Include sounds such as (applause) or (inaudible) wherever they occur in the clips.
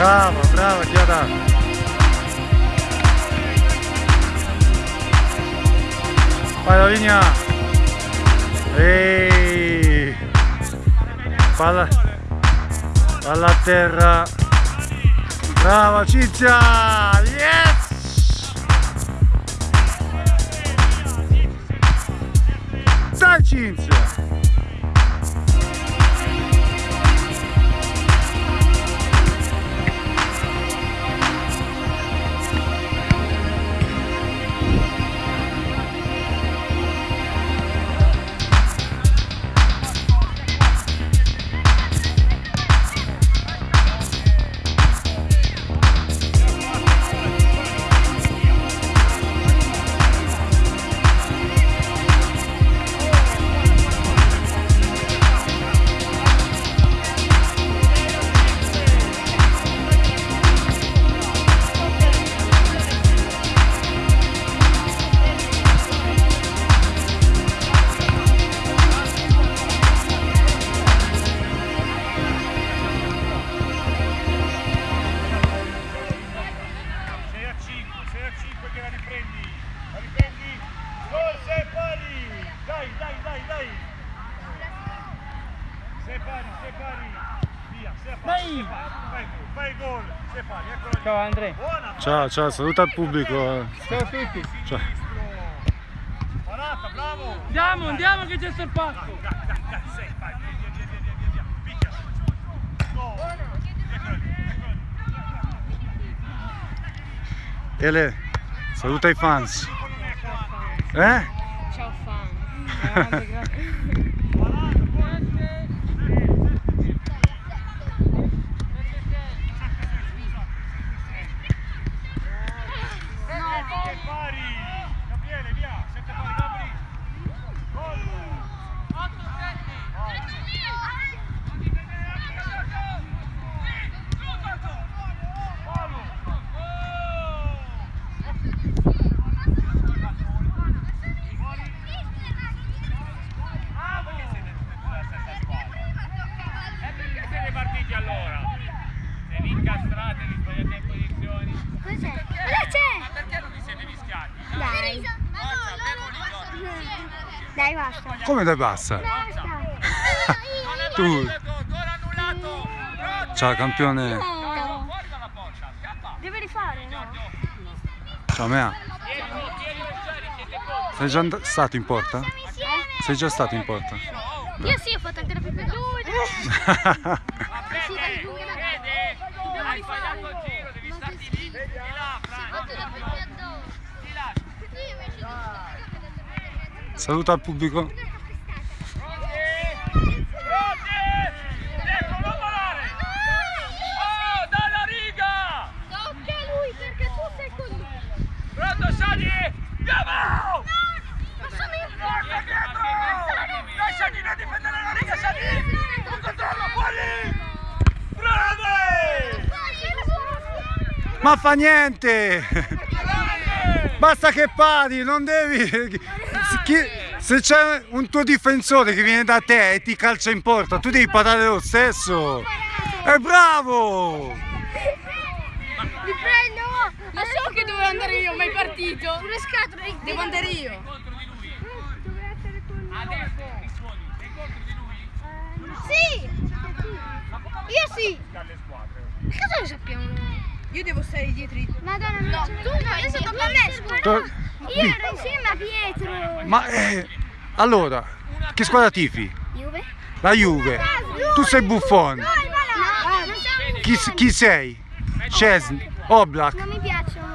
Bravo, bravo Chiara. Vai la linea. Ehi. Palla. Palla a terra. Brava Cinzia. Yes. Dai Cinzia. A 5 che la riprendi. La riprendi. Gol, sei pari. Dai, dai, dai, dai. Sei pari, sei pari. Via, sei pari. sei pari. Fai, il gol, sei pari. Eccolo. Ciao Andrea. Buona. Ciao, ciao, saluta il pubblico. Ciao a tutti. Ciao. Parata, bravo. Andiamo, andiamo che c'è sorpasso. Dai, dai, dai, Ele, saluta i fans. Eh? Ciao fan. Se vi incastrate, vi sbagliate in posizioni. Cos'è? C'è! Ma perché non vi siete mischiati? Dai. Dai, basta. Come dai passa? Basta. Tu, ciao campione. No. Fuori dalla porta, scappa! Deve rifare, no? Ciao Mea. Sei già stato in porta? Insieme. Sei già stato in porta? Io sì, ho fatto anche la più (laughs) (laughs) Fede, Fede, hai sbagliato il giro, devi starti lì, di là, Fran. Di là. Saluta il pubblico. Pronti? Pronti? Ecco, non volare! Oh, dalla riga! Tocca a lui perché tu sei con lui. Pronto, Sani? Andiamo! Lasciami dietro! Dai, Sani, non difendere la riga, Sani! Un controllo, fuori! Grande! Ma fa niente! Basta che pari, non devi... chi- Se c'è un tuo difensore che viene da te e ti calcia in porta, tu devi parare lo stesso! È bravo! Li prendo! Ma so che dovevo andare io, ma è partito! Sulle scatole! Devo andare io! Contro di lui. Dove essere con lui? Adesso mi suoni, sei contro di lui? Sì! Io sì! Squadre. Cosa lo sappiamo? Io devo stare dietro di te. Madonna, no, tu no, io sono con me, Io ero insieme a Pietro! Ma eh, allora, che squadra tifi? Juve? La Juve. Tu sei Buffon. No, non siamo Chi, chi sei? Cesni, Oblak. Non mi piacciono.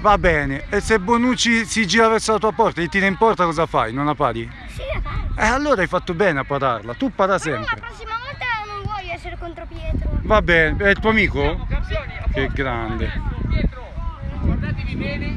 Va bene. E se Bonucci si gira verso la tua porta e ti tira in porta cosa fai? Non la pari? Sì, la paro. Eh allora hai fatto bene a pararla. Tu para Ma la sempre. prossima volta non voglio essere contro Pietro. Va bene. È il tuo amico? Che grande. Guardatevi bene,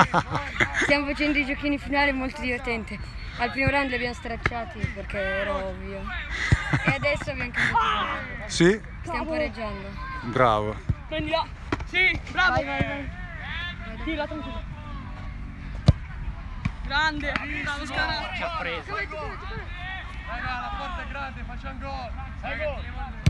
(laughs) Stiamo facendo i giochini finali molto divertenti. Al primo round li abbiamo stracciati perché era ovvio. E adesso abbiamo cambiato. Sì? Stiamo pareggiando. Bravo. Prendila. Sì, bravo. Vai, vai, vai. Tira, tranquillo. Grande. Bravo Scana. Ci ha preso. Raga, la porta è grande, facciamo gol. Sai gol.